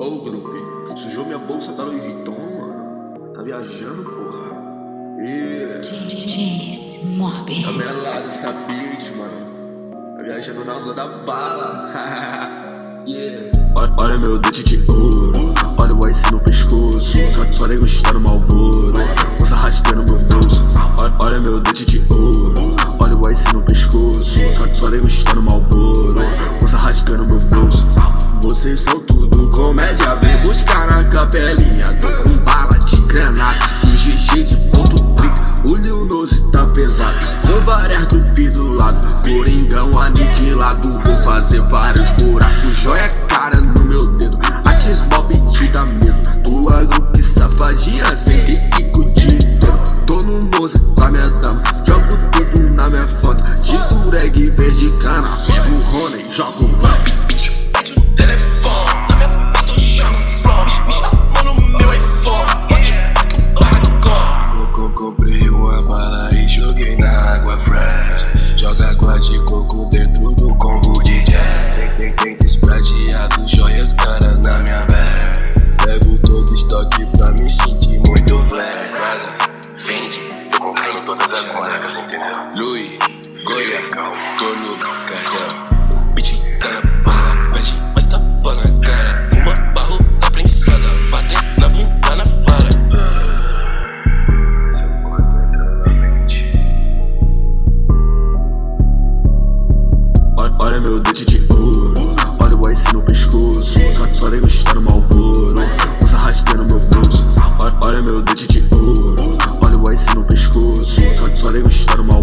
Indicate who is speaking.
Speaker 1: Ô, grupo, sujou minha bolsa da Louis Vuitton, mano. Tá viajando, porra. E...
Speaker 2: DJs Mob. Tá
Speaker 1: melado essa bitch, mano. Tá viajando na onda da bala. yeah. Olha, olha meu dente de ouro. Olha o ice no pescoço. Só, só nego está no malboro. Usa rasgando meu bolso. Olha, olha meu dente de ouro. Olha o ice no pescoço. Só, só nego está no malboro. Usa rasgando meu bolso. Vocês são tudo comédia, vem buscar na capelinha. Tô com bala de granada e GG de ponto triplo O Lil tá pesado, com várias grupos do lado. Coringão aniquilado, vou fazer vários buracos. Joia cara no meu dedo, a X-Mob te dá medo. Tua grupo safadinha, sem pico de inteiro. Tô no Nose com a minha dama, jogo tudo na minha foto. De dureg verde cana,
Speaker 3: tô no cardel. Bitch tá na bala, pede, mas tapa na cara. Fuma barro tá prensada, bate na bunda na vara. Seu corpo entra na mente.
Speaker 1: Olha meu dente de ouro, olha o ice no pescoço. Só nem gostar no mau usa rasga no meu pulso Olha meu dente de ouro, olha o ice no pescoço. Só nem gostar no mau